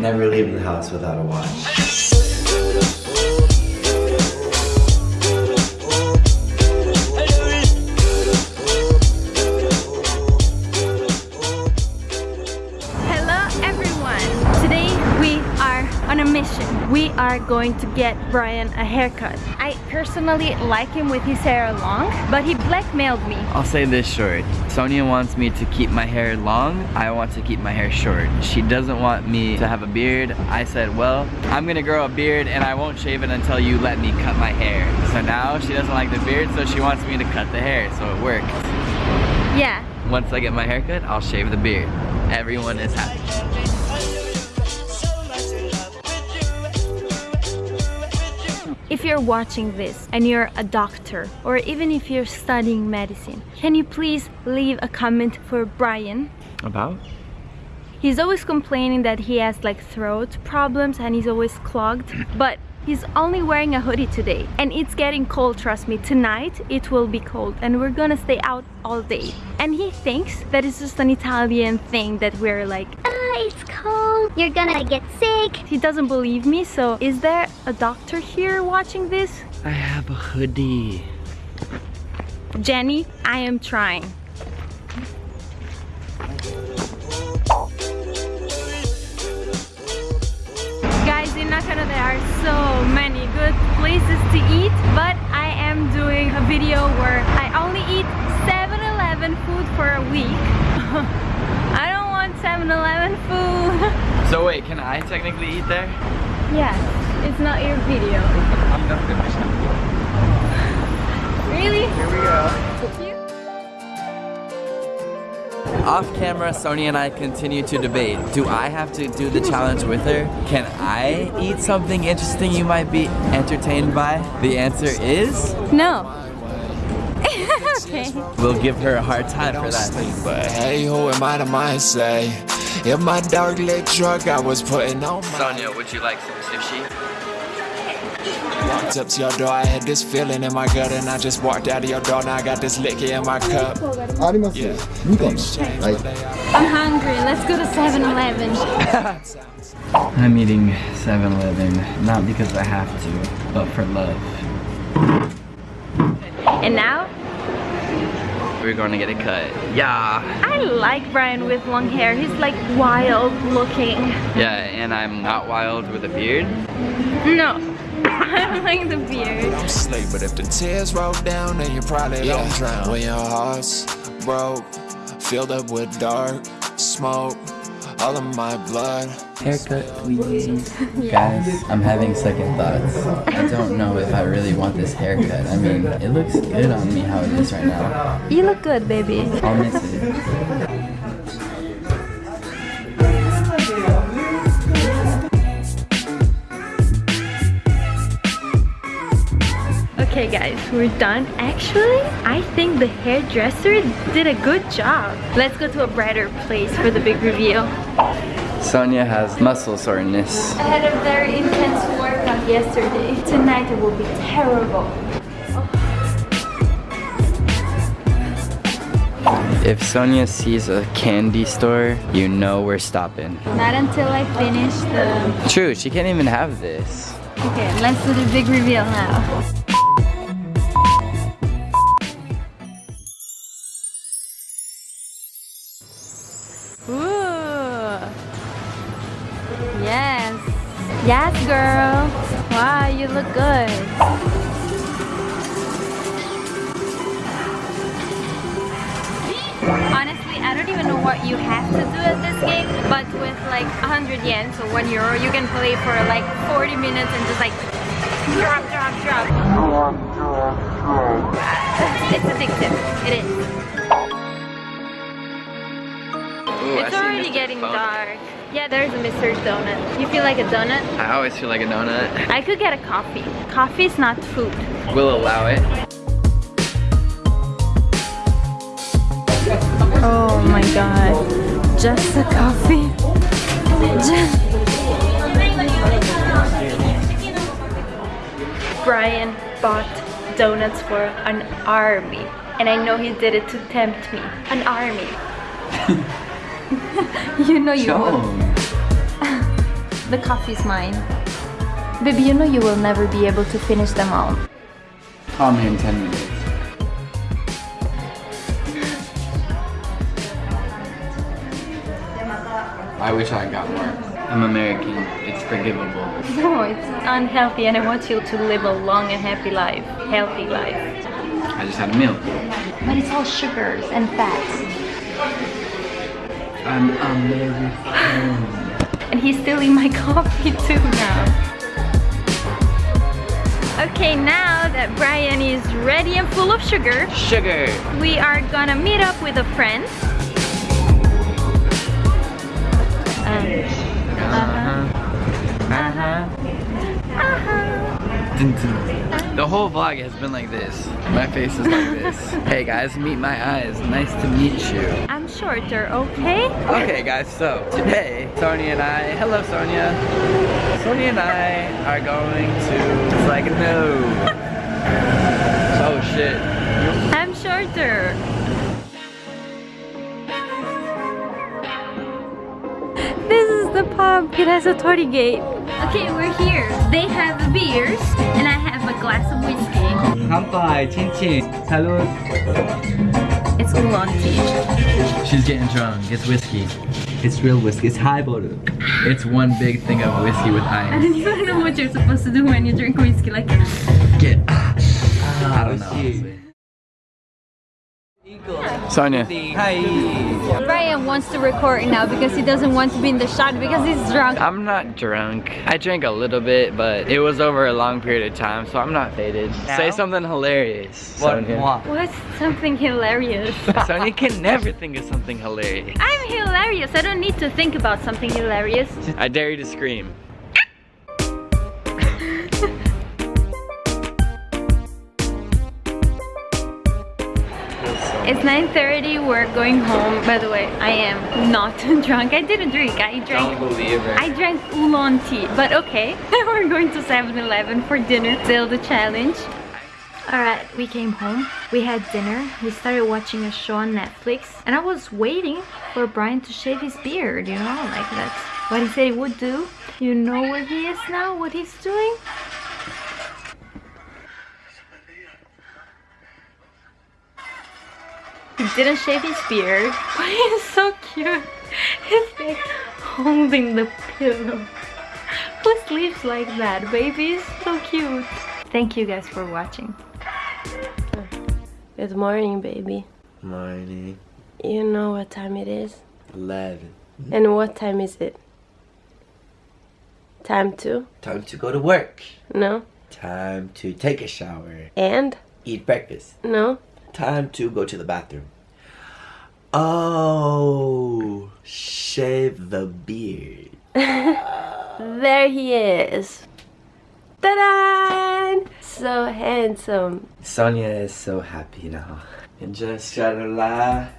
never leave the house without a watch. Hello everyone! Today we are on a mission. We are going to get Brian a haircut. I personally like him with his hair long, but he blackmailed me. I'll say this short. Sonia wants me to keep my hair long. I want to keep my hair short. She doesn't want me to have a beard. I said, well, I'm gonna grow a beard and I won't shave it until you let me cut my hair. So now she doesn't like the beard, so she wants me to cut the hair, so it works. Yeah. Once I get my haircut, I'll shave the beard. Everyone is happy. If you're watching this and you're a doctor or even if you're studying medicine, can you please leave a comment for Brian? About? He's always complaining that he has like throat problems and he's always clogged. But He's only wearing a hoodie today and it's getting cold, trust me. Tonight it will be cold and we're gonna stay out all day. And he thinks that it's just an Italian thing that we're like, ah, it's cold, you're gonna get sick. He doesn't believe me, so is there a doctor here watching this? I have a hoodie. Jenny, I am trying. Are so many good places to eat but I am doing a video where I only eat 7-Eleven food for a week. I don't want 7-Eleven food. So wait, can I technically eat there? Yes, it's not your video off camera, Sonia and I continue to debate. Do I have to do the challenge with her? Can I eat something interesting you might be entertained by? The answer is... No. okay. We'll give her a hard time for that. But hey, who am I to mind say? In my dark lit truck, I was putting on my... Sonia, would you like some sushi? Walked up to your door, I had this feeling in my gut And I just walked out of your door, now I got this liquor in my cup yeah. I'm hungry, let's go to 7-Eleven I'm eating 7-Eleven, not because I have to, but for love And now? We're going to get a cut. Yeah. I like Brian with long hair. He's like wild looking. Yeah, and I'm not wild with a beard. No. I like the beard. I'm slick, but if the tears roll down, then you probably yeah. don't drown. When your heart's broke, filled up with dark smoke, all of my blood. Haircut, please. Guys, I'm having second thoughts. I don't know if I really want this haircut. I mean, it looks good on me how it is right now. You look good, baby. I'll miss it. Okay guys, we're done. Actually, I think the hairdresser did a good job. Let's go to a brighter place for the big reveal. Sonia has muscle soreness. I had a very intense workout yesterday. Tonight it will be terrible. If Sonia sees a candy store, you know we're stopping. Not until I finish the... True, she can't even have this. Okay, let's do the big reveal now. Yes, Yes, girl. Wow, you look good. Honestly, I don't even know what you have to do at this game, but with like 100 yen, so 1 euro, you can play for like 40 minutes and just like drop, drop, drop. It's addictive. It is. Ooh, it's already getting dark. Yeah, there's a Mr. Donut. You feel like a donut? I always feel like a donut. I could get a coffee. Coffee is not food. We'll allow it. Oh my god. Just a coffee. Just Brian bought donuts for an army. And I know he did it to tempt me. An army. you know you Show The coffee's mine. Baby, you know you will never be able to finish them all. Call me in 10 minutes. I wish I got more. I'm American. It's forgivable. No, it's unhealthy and I want you to live a long and happy life. Healthy life. I just had a meal. But it's all sugars and fats. I'm American. And he's stealing my coffee too now. Okay, now that Brian is ready and full of sugar, Sugar. we are gonna meet up with a friend. Um, Uh-huh. Uh-huh. uh-huh. Dun. The whole vlog has been like this. My face is like this. hey guys, meet my eyes. Nice to meet you. I'm shorter, okay? Okay guys, so today, Sonia and I, hello Sonia. Sonia and I are going to, it's like no. oh shit. I'm shorter. This is the pub. It has a torii gate. Okay, we're here. They have beers and I have a glass of whiskey. Kampai, chin chin. Salud. It's oolong tea. She's getting drunk. It's whiskey. It's real whiskey. It's high highball. It's one big thing of whiskey with ice. I don't even know what you're supposed to do when you drink whiskey. Like, Get. Ah, I don't know. Honestly. Sonia. Hi. Brian wants to record now because he doesn't want to be in the shot because he's drunk. I'm not drunk. I drank a little bit, but it was over a long period of time, so I'm not faded. Say something hilarious, Sonia. What's something hilarious? Sonia can never think of something hilarious. I'm hilarious. I don't need to think about something hilarious. I dare you to scream. It's 9.30, we're going home. By the way, I am not drunk. I didn't drink, I drank believe it. I drank oolong tea, but okay. We're going to 7-Eleven for dinner. Still the challenge. Alright, we came home. We had dinner. We started watching a show on Netflix. And I was waiting for Brian to shave his beard, you know? Like that's what he said he would do. You know where he is now? What he's doing? Didn't shave his beard, but he's so cute. He's like holding the pillow. Who sleeps like that, baby? It's so cute. Thank you guys for watching. Good morning, baby. Morning. You know what time it is? 11. And what time is it? Time to? Time to go to work. No? Time to take a shower. And? Eat breakfast. No? Time to go to the bathroom. Oh, shave the beard. There he is. Ta-da! So handsome. Sonia is so happy now. And just try to lie